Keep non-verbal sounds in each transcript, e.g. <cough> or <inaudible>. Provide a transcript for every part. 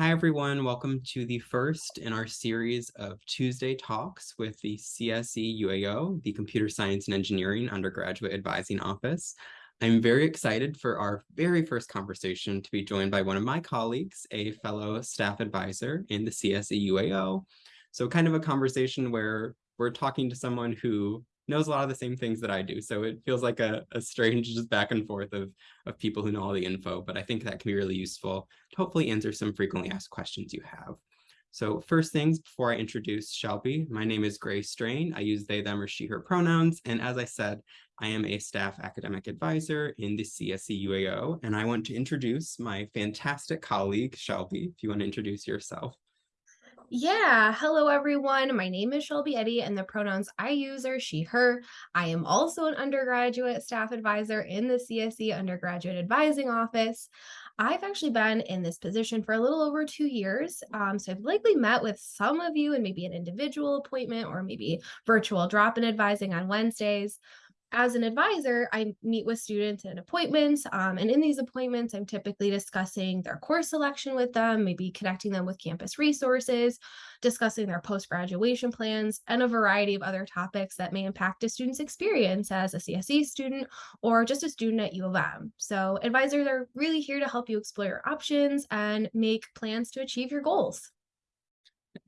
Hi, everyone. Welcome to the first in our series of Tuesday talks with the CSE UAO, the Computer Science and Engineering Undergraduate Advising Office. I'm very excited for our very first conversation to be joined by one of my colleagues, a fellow staff advisor in the CSE UAO. So kind of a conversation where we're talking to someone who knows a lot of the same things that I do. So it feels like a, a strange just back and forth of, of people who know all the info, but I think that can be really useful to hopefully answer some frequently asked questions you have. So first things before I introduce Shelby, my name is Grace Strain. I use they, them, or she, her pronouns. And as I said, I am a staff academic advisor in the CSE UAO, and I want to introduce my fantastic colleague, Shelby, if you want to introduce yourself. Yeah, hello everyone. My name is Shelby Eddy and the pronouns I use are she, her. I am also an undergraduate staff advisor in the CSE Undergraduate Advising Office. I've actually been in this position for a little over two years. Um, so I've likely met with some of you in maybe an individual appointment or maybe virtual drop-in advising on Wednesdays as an advisor, I meet with students in appointments. Um, and in these appointments, I'm typically discussing their course selection with them, maybe connecting them with campus resources, discussing their post-graduation plans, and a variety of other topics that may impact a student's experience as a CSE student or just a student at U of M. So advisors are really here to help you explore your options and make plans to achieve your goals.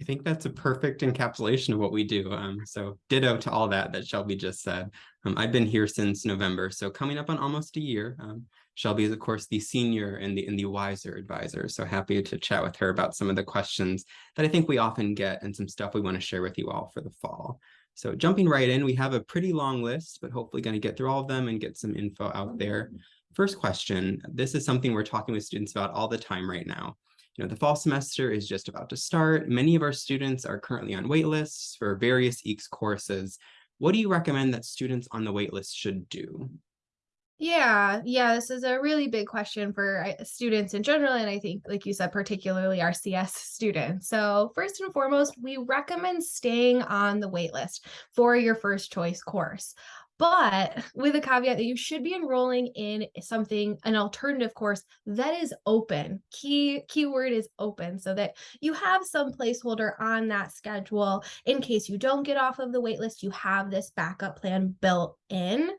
I think that's a perfect encapsulation of what we do. Um, so ditto to all that that Shelby just said. Um, I've been here since November, so coming up on almost a year. Um, Shelby is, of course, the senior and the, and the wiser advisor. So happy to chat with her about some of the questions that I think we often get and some stuff we want to share with you all for the fall. So jumping right in, we have a pretty long list, but hopefully going to get through all of them and get some info out there. First question, this is something we're talking with students about all the time right now. Know, the fall semester is just about to start. Many of our students are currently on waitlists for various EECS courses. What do you recommend that students on the waitlist should do? Yeah, yeah, this is a really big question for students in general, and I think, like you said, particularly our CS students. So first and foremost, we recommend staying on the waitlist for your first choice course but with a caveat that you should be enrolling in something an alternative course that is open. Key keyword is open so that you have some placeholder on that schedule in case you don't get off of the waitlist you have this backup plan built in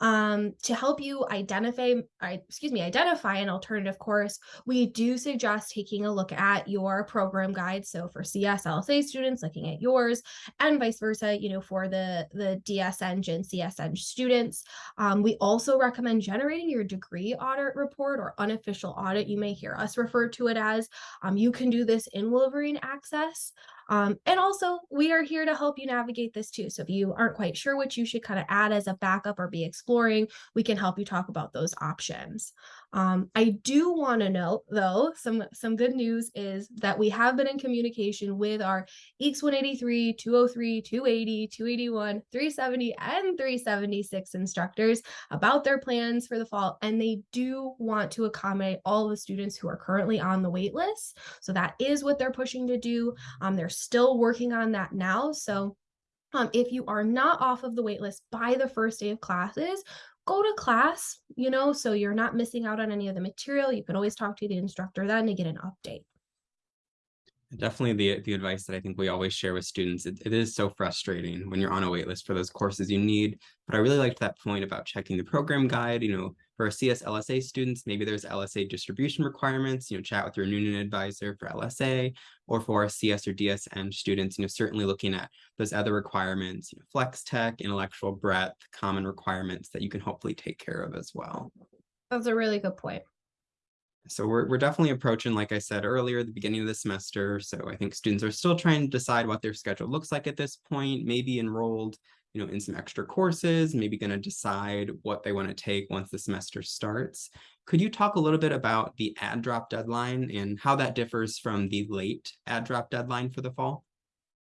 um, to help you identify excuse me identify an alternative course we do suggest taking a look at your program guide so for CSLSA students looking at yours and vice versa you know for the the ds and csn students. Um, we also recommend generating your degree audit report or unofficial audit. You may hear us refer to it as. Um, you can do this in Wolverine Access. Um, and also, we are here to help you navigate this too. So if you aren't quite sure what you should kind of add as a backup or be exploring, we can help you talk about those options. Um, I do want to note, though, some, some good news is that we have been in communication with our EECS 183, 203, 280, 281, 370, and 376 instructors about their plans for the fall, and they do want to accommodate all the students who are currently on the wait list. So that is what they're pushing to do. Um, they're still working on that now. So um, if you are not off of the waitlist by the first day of classes, go to class, you know, so you're not missing out on any of the material. You can always talk to the instructor then to get an update. Definitely the, the advice that I think we always share with students. It, it is so frustrating when you're on a waitlist for those courses you need. But I really liked that point about checking the program guide, you know, for CS LSA students, maybe there's LSA distribution requirements, you know, chat with your Newnan advisor for LSA, or for CS or DSM students, you know, certainly looking at those other requirements, you know, flex tech, intellectual breadth, common requirements that you can hopefully take care of as well. That's a really good point. So we're, we're definitely approaching, like I said earlier, the beginning of the semester. So I think students are still trying to decide what their schedule looks like at this point, maybe enrolled you know, in some extra courses, maybe going to decide what they want to take once the semester starts. Could you talk a little bit about the add drop deadline and how that differs from the late add drop deadline for the fall?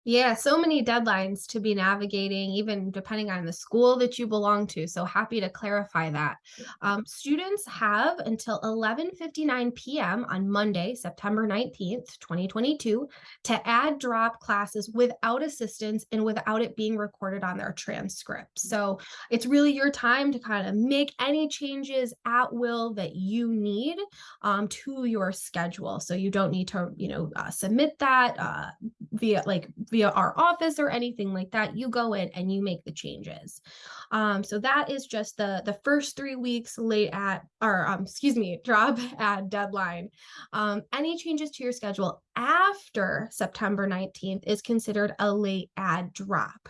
Yeah, so many deadlines to be navigating, even depending on the school that you belong to. So happy to clarify that. Um, students have until 11:59 p.m. on Monday, September 19th, 2022, to add drop classes without assistance and without it being recorded on their transcript. So it's really your time to kind of make any changes at will that you need um, to your schedule. So you don't need to, you know, uh, submit that uh, via like via our office or anything like that. You go in and you make the changes. Um, so that is just the the first three weeks late at or um, excuse me, <laughs> drop add deadline. Um, any changes to your schedule after September 19th is considered a late add drop.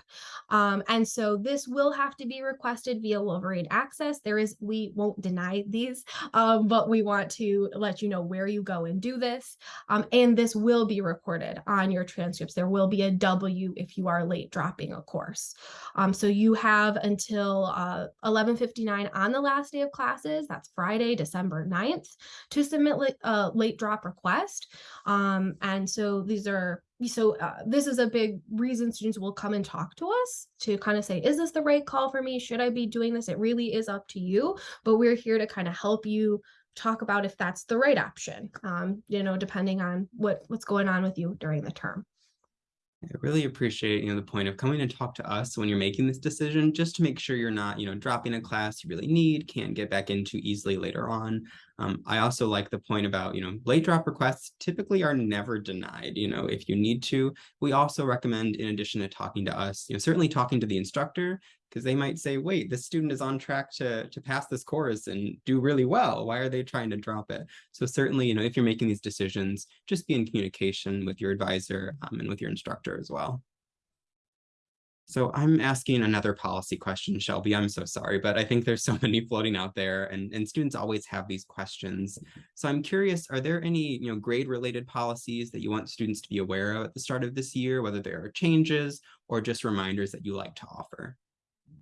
Um, and so this will have to be requested via Wolverine Access. There is, we won't deny these, um, but we want to let you know where you go and do this. Um, and this will be recorded on your transcripts. There will be a W if you are late dropping a course. Um, so you have until uh, 11.59 on the last day of classes, that's Friday, December 9th, to submit a uh, late drop request. Um, and so these are so uh, this is a big reason students will come and talk to us to kind of say is this the right call for me? Should i be doing this? It really is up to you. But we're here to kind of help you talk about if that's the right option um, you know depending on what what's going on with you during the term. I really appreciate, you know, the point of coming and talk to us when you're making this decision, just to make sure you're not, you know, dropping a class you really need, can't get back into easily later on. Um, I also like the point about, you know, late drop requests typically are never denied, you know, if you need to. We also recommend, in addition to talking to us, you know, certainly talking to the instructor, because they might say, wait, this student is on track to, to pass this course and do really well. Why are they trying to drop it? So certainly, you know, if you're making these decisions, just be in communication with your advisor um, and with your instructor as well. So I'm asking another policy question, Shelby. I'm so sorry, but I think there's so <laughs> many floating out there and, and students always have these questions. So I'm curious, are there any you know, grade related policies that you want students to be aware of at the start of this year, whether there are changes or just reminders that you like to offer?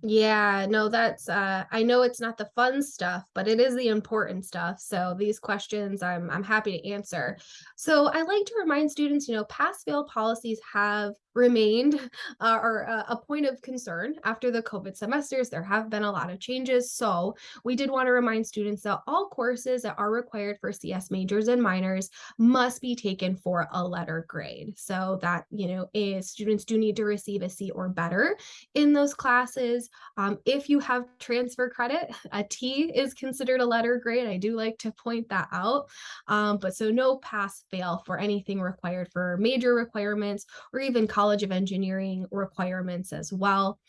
Yeah, no, that's uh I know it's not the fun stuff, but it is the important stuff. So these questions I'm I'm happy to answer. So I like to remind students, you know, pass fail policies have remained <laughs> uh, or uh, a point of concern after the COVID semesters. There have been a lot of changes. So we did want to remind students that all courses that are required for CS majors and minors must be taken for a letter grade. So that, you know, is students do need to receive a C or better in those classes. Um, if you have transfer credit, <laughs> a T is considered a letter grade. I do like to point that out. Um, but so no pass fail for anything required for major requirements or even college of Engineering requirements as well.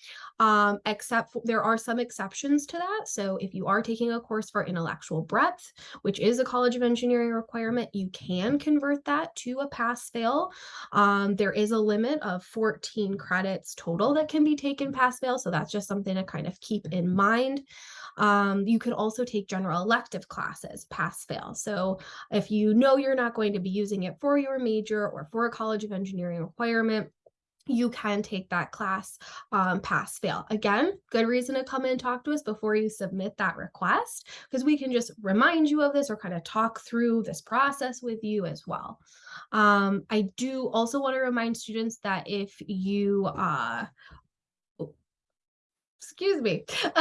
Um, except for, there are some exceptions to that. So if you are taking a course for intellectual breadth, which is a College of Engineering requirement, you can convert that to a pass fail. Um, there is a limit of 14 credits total that can be taken pass fail. So that's just something to kind of keep in mind. Um, you could also take general elective classes, pass fail. So if you know you're not going to be using it for your major or for a College of Engineering requirement, you can take that class um, pass fail. Again, good reason to come in and talk to us before you submit that request because we can just remind you of this or kind of talk through this process with you as well. Um, I do also want to remind students that if you uh, excuse me. <laughs>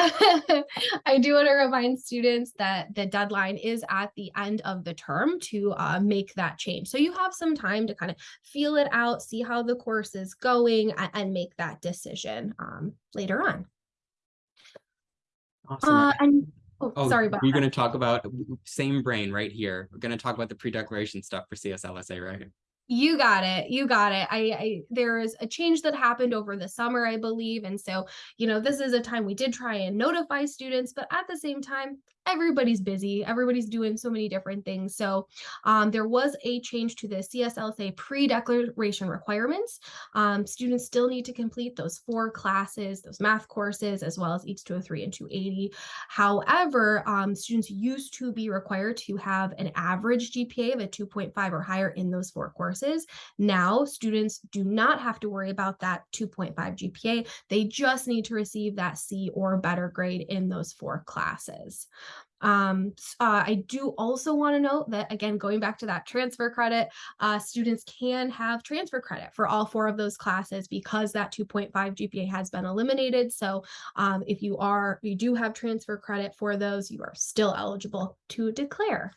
I do want to remind students that the deadline is at the end of the term to uh, make that change. So you have some time to kind of feel it out, see how the course is going, and, and make that decision um, later on. Awesome. Uh, and oh, oh, sorry about We're going to talk about same brain right here. We're going to talk about the pre-declaration stuff for CSLSA, right? You got it. You got it. I, I there is a change that happened over the summer, I believe. And so, you know, this is a time we did try and notify students, but at the same time, everybody's busy. Everybody's doing so many different things. So um, there was a change to the CSLSA pre-declaration requirements. Um, students still need to complete those four classes, those math courses, as well as EECS 203 and 280. However, um, students used to be required to have an average GPA of a 2.5 or higher in those four courses. Now, students do not have to worry about that 2.5 GPA. They just need to receive that C or better grade in those four classes. Um, uh, I do also want to note that, again, going back to that transfer credit, uh, students can have transfer credit for all four of those classes because that 2.5 GPA has been eliminated. So um, if you are, you do have transfer credit for those, you are still eligible to declare.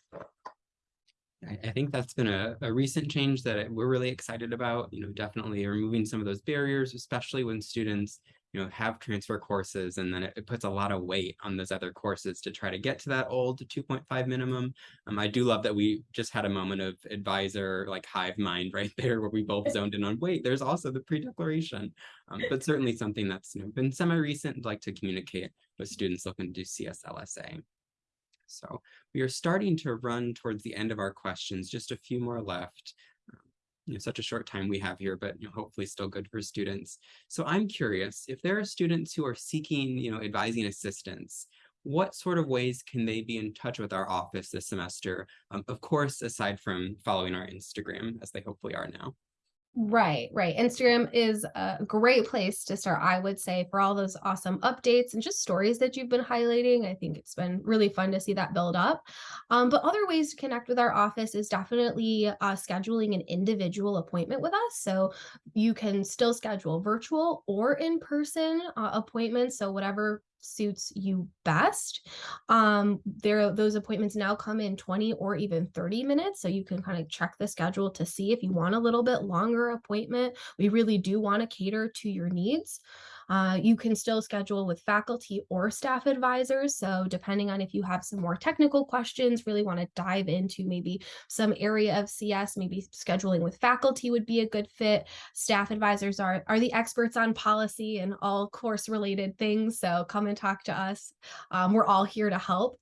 I, think that's been a, a recent change that we're really excited about, you know, definitely removing some of those barriers, especially when students, you know, have transfer courses and then it, it puts a lot of weight on those other courses to try to get to that old 2.5 minimum. Um, I do love that we just had a moment of advisor like hive mind <laughs> right there where we both <laughs> zoned in on wait, there's also the pre-declaration, um, but <laughs> certainly something that's you know, been semi-recent, like to communicate with students looking to do CSLSA. So we are starting to run towards the end of our questions, just a few more left. You know, such a short time we have here, but you know, hopefully still good for students. So I'm curious if there are students who are seeking, you know, advising assistance, what sort of ways can they be in touch with our office this semester? Um, of course, aside from following our Instagram, as they hopefully are now. Right, right. Instagram is a great place to start, I would say, for all those awesome updates and just stories that you've been highlighting. I think it's been really fun to see that build up. Um, but other ways to connect with our office is definitely uh, scheduling an individual appointment with us. So you can still schedule virtual or in person uh, appointments. So whatever suits you best. Um, there, those appointments now come in 20 or even 30 minutes. So you can kind of check the schedule to see if you want a little bit longer appointment. We really do want to cater to your needs. Uh, you can still schedule with faculty or staff advisors. So depending on if you have some more technical questions, really want to dive into maybe some area of CS, maybe scheduling with faculty would be a good fit. Staff advisors are, are the experts on policy and all course related things. So come and talk to us. Um, we're all here to help.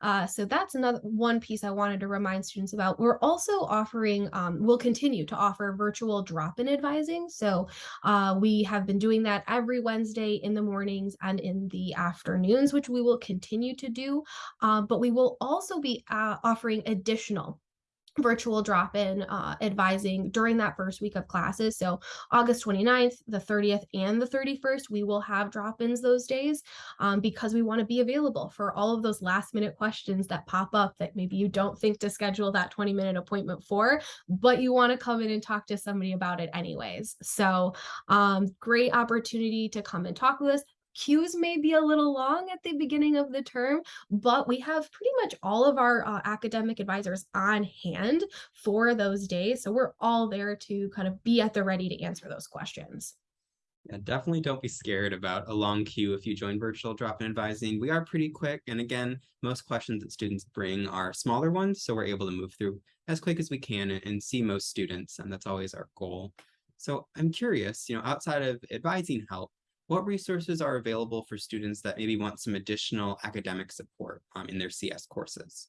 Uh, so that's another one piece I wanted to remind students about. We're also offering, um, we'll continue to offer virtual drop-in advising. So uh, we have been doing that every Wednesday in the mornings and in the afternoons, which we will continue to do. Uh, but we will also be uh, offering additional virtual drop-in uh, advising during that first week of classes. So August 29th, the 30th, and the 31st, we will have drop-ins those days um, because we want to be available for all of those last minute questions that pop up that maybe you don't think to schedule that 20 minute appointment for, but you want to come in and talk to somebody about it anyways. So um, great opportunity to come and talk with us queues may be a little long at the beginning of the term, but we have pretty much all of our uh, academic advisors on hand for those days. So we're all there to kind of be at the ready to answer those questions. Yeah, definitely don't be scared about a long queue if you join virtual drop-in advising. We are pretty quick. And again, most questions that students bring are smaller ones. So we're able to move through as quick as we can and see most students. And that's always our goal. So I'm curious, you know, outside of advising help, what resources are available for students that maybe want some additional academic support um, in their CS courses?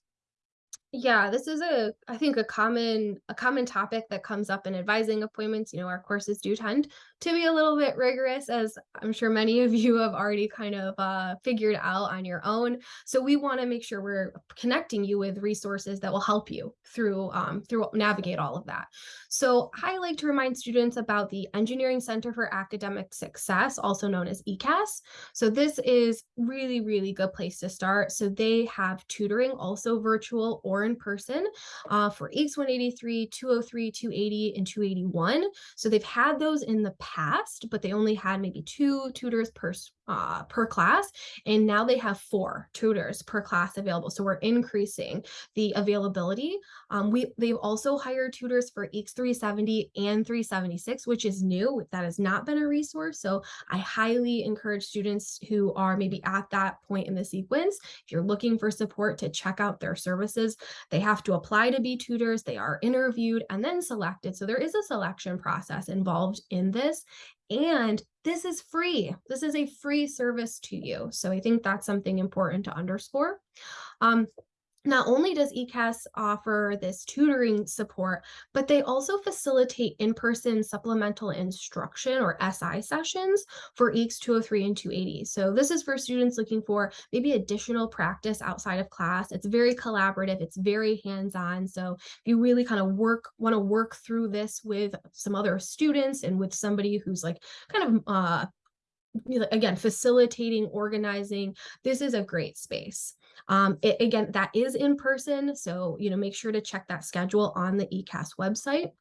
Yeah, this is a I think a common a common topic that comes up in advising appointments. You know, our courses do tend to be a little bit rigorous, as I'm sure many of you have already kind of uh, figured out on your own. So we want to make sure we're connecting you with resources that will help you through um, through navigate all of that. So I like to remind students about the Engineering Center for Academic Success, also known as ECAS. So this is really really good place to start. So they have tutoring also virtual or in person uh, for EECS 183, 203, 280, and 281. So they've had those in the past, but they only had maybe two tutors per uh, per class. And now they have four tutors per class available. So we're increasing the availability. Um, we They've also hired tutors for EECS 370 and 376, which is new. That has not been a resource. So I highly encourage students who are maybe at that point in the sequence, if you're looking for support to check out their services, they have to apply to be tutors. They are interviewed and then selected. So there is a selection process involved in this. And this is free. This is a free service to you. So I think that's something important to underscore. Um, not only does ECAS offer this tutoring support, but they also facilitate in-person supplemental instruction or SI sessions for EECS 203 and 280. So this is for students looking for maybe additional practice outside of class. It's very collaborative, it's very hands-on. So if you really kind of work, want to work through this with some other students and with somebody who's like kind of uh, again, facilitating, organizing, this is a great space. Um, it, again, that is in person, so you know make sure to check that schedule on the ECAS website.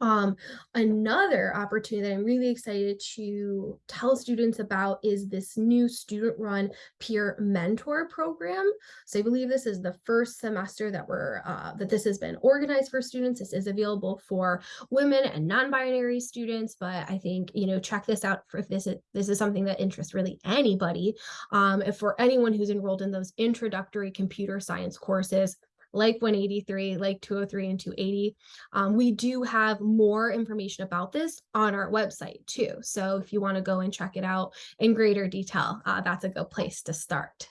Um, another opportunity that I'm really excited to tell students about is this new student-run peer mentor program. So I believe this is the first semester that we're uh, that this has been organized for students. This is available for women and non-binary students, but I think you know check this out for if this is this is something that interests really anybody. Um, if for anyone who's enrolled in those introductory computer science courses, like 183, like 203 and 280. Um, we do have more information about this on our website too. So if you want to go and check it out in greater detail, uh, that's a good place to start.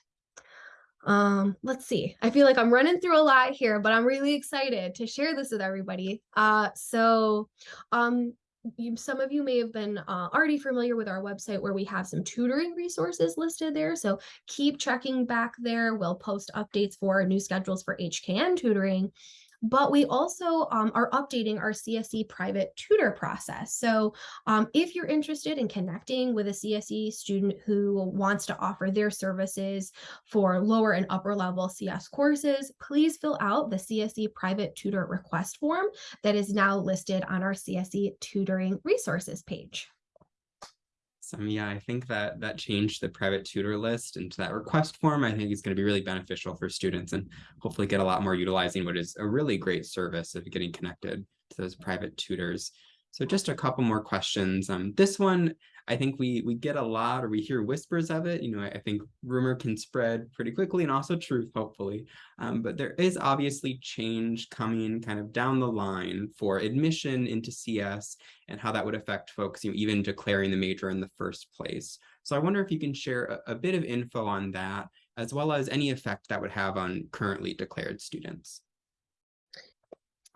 Um, let's see. I feel like I'm running through a lot here, but I'm really excited to share this with everybody. Uh, so um, you, some of you may have been uh, already familiar with our website where we have some tutoring resources listed there. So keep checking back there. We'll post updates for new schedules for HKN tutoring but we also um, are updating our CSE private tutor process. So um, if you're interested in connecting with a CSE student who wants to offer their services for lower and upper level CS courses, please fill out the CSE private tutor request form that is now listed on our CSE tutoring resources page. Awesome. Yeah, I think that that changed the private tutor list into that request form. I think is going to be really beneficial for students and hopefully get a lot more utilizing what is a really great service of getting connected to those private tutors. So just a couple more questions. Um, this one, I think we we get a lot or we hear whispers of it. You know, I, I think rumor can spread pretty quickly and also truth, hopefully. Um, but there is obviously change coming kind of down the line for admission into CS and how that would affect folks, you know, even declaring the major in the first place. So I wonder if you can share a, a bit of info on that, as well as any effect that would have on currently declared students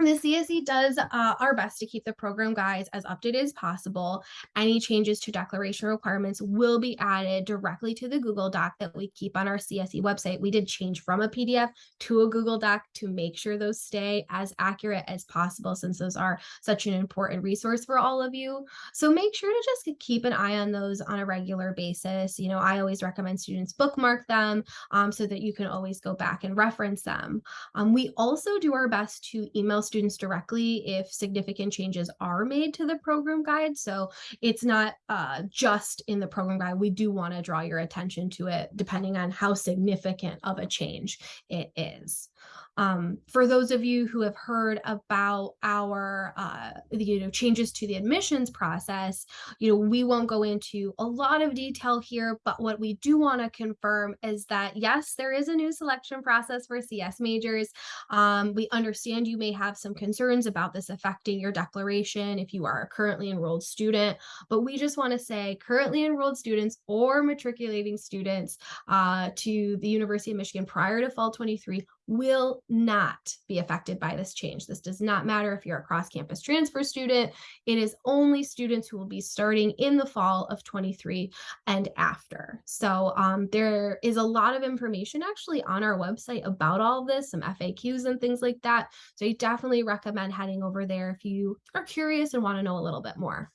the CSE does uh, our best to keep the program guides as updated as possible. Any changes to declaration requirements will be added directly to the Google Doc that we keep on our CSE website. We did change from a PDF to a Google Doc to make sure those stay as accurate as possible since those are such an important resource for all of you. So make sure to just keep an eye on those on a regular basis. You know, I always recommend students bookmark them um, so that you can always go back and reference them. Um, we also do our best to email students directly if significant changes are made to the program guide. So it's not uh, just in the program guide. We do want to draw your attention to it depending on how significant of a change it is. Um, for those of you who have heard about our uh, you know changes to the admissions process, you know we won't go into a lot of detail here, but what we do want to confirm is that yes, there is a new selection process for CS majors. Um, we understand you may have some concerns about this affecting your declaration if you are a currently enrolled student, but we just want to say currently enrolled students or matriculating students uh, to the University of Michigan prior to fall 23 will not be affected by this change. This does not matter if you're a cross-campus transfer student. It is only students who will be starting in the fall of 23 and after. So um, there is a lot of information actually on our website about all this, some FAQs and things like that. So I definitely recommend heading over there if you are curious and want to know a little bit more.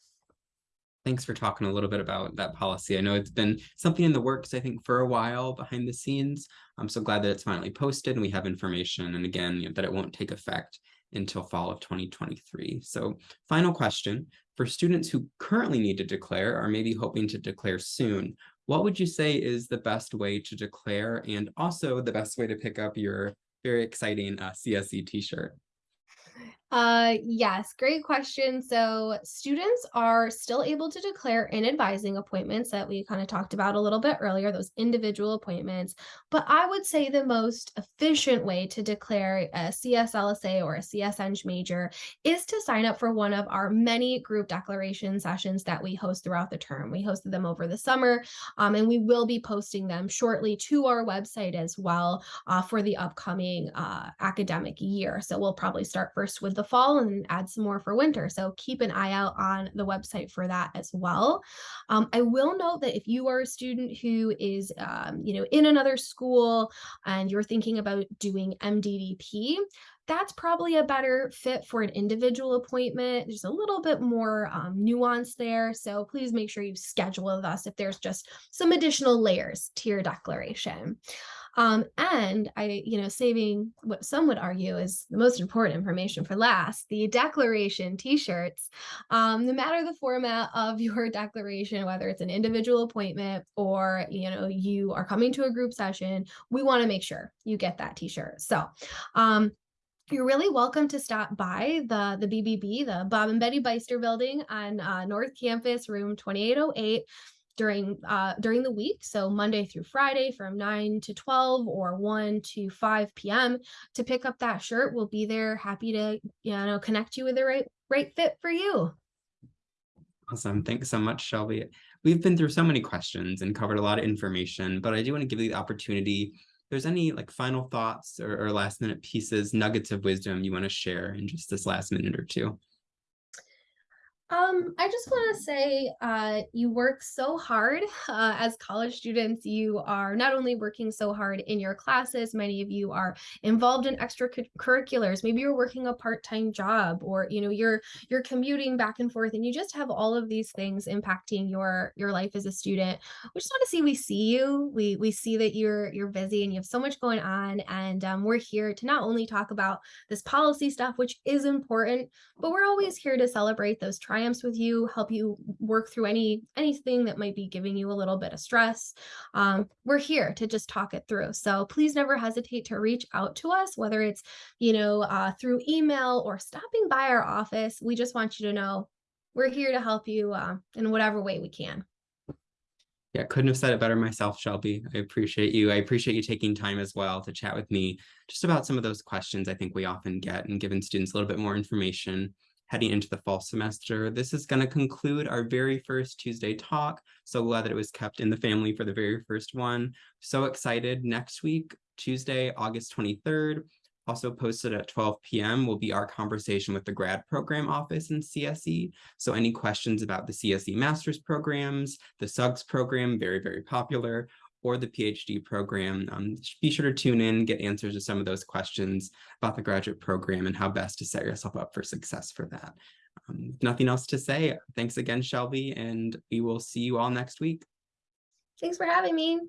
Thanks for talking a little bit about that policy. I know it's been something in the works, I think, for a while behind the scenes. I'm so glad that it's finally posted and we have information. And again, you know, that it won't take effect until fall of 2023. So final question, for students who currently need to declare or maybe hoping to declare soon, what would you say is the best way to declare and also the best way to pick up your very exciting uh, CSE t-shirt? Uh, yes, great question. So students are still able to declare in advising appointments that we kind of talked about a little bit earlier, those individual appointments. But I would say the most efficient way to declare a CSLSA or a CSEng major is to sign up for one of our many group declaration sessions that we host throughout the term. We hosted them over the summer, um, and we will be posting them shortly to our website as well uh, for the upcoming uh, academic year. So we'll probably start first with the the fall and add some more for winter. So keep an eye out on the website for that as well. Um, I will note that if you are a student who is, um, you know, in another school and you're thinking about doing MDDP, that's probably a better fit for an individual appointment. There's a little bit more um, nuance there. So please make sure you schedule with us if there's just some additional layers to your declaration. Um, and I, you know, saving what some would argue is the most important information for last, the declaration t-shirts. Um, no matter the format of <laughs> your declaration, whether it's an individual appointment or, you know, you are coming to a group session, we want to make sure you get that t-shirt. So, um, you're really welcome to stop by the the BBB, the Bob and Betty Beyster Building on uh, North Campus, room 2808 during uh during the week so monday through friday from 9 to 12 or 1 to 5 p.m to pick up that shirt we'll be there happy to you know connect you with the right right fit for you Awesome. Thanks so much, Shelby. We've been through so many questions and covered a lot of information, but I do want to give you the opportunity. If there's any like final thoughts or, or last minute pieces, nuggets of wisdom you want to share in just this last minute or two. Um, I just want to say, uh, you work so hard uh, as college students. You are not only working so hard in your classes, many of you are involved in extracurriculars. Maybe you're working a part-time job, or you know, you're you're commuting back and forth, and you just have all of these things impacting your your life as a student. We just want to see we see you. We we see that you're you're busy and you have so much going on, and um, we're here to not only talk about this policy stuff, which is important, but we're always here to celebrate those triumphs triumphs with you, help you work through any anything that might be giving you a little bit of stress. Um, we're here to just talk it through. So please never hesitate to reach out to us, whether it's you know uh, through email or stopping by our office. We just want you to know we're here to help you uh, in whatever way we can. Yeah, couldn't have said it better myself, Shelby. I appreciate you. I appreciate you taking time as well to chat with me just about some of those questions I think we often get and giving students a little bit more information heading into the fall semester. This is going to conclude our very first Tuesday talk. So glad that it was kept in the family for the very first one. So excited. Next week, Tuesday, August 23rd, also posted at 12 p.m. will be our conversation with the grad program office in CSE. So any questions about the CSE master's programs, the SUGS program, very, very popular, or the PhD program. Um, be sure to tune in, get answers to some of those questions about the graduate program and how best to set yourself up for success for that. Um, nothing else to say. Thanks again, Shelby, and we will see you all next week. Thanks for having me.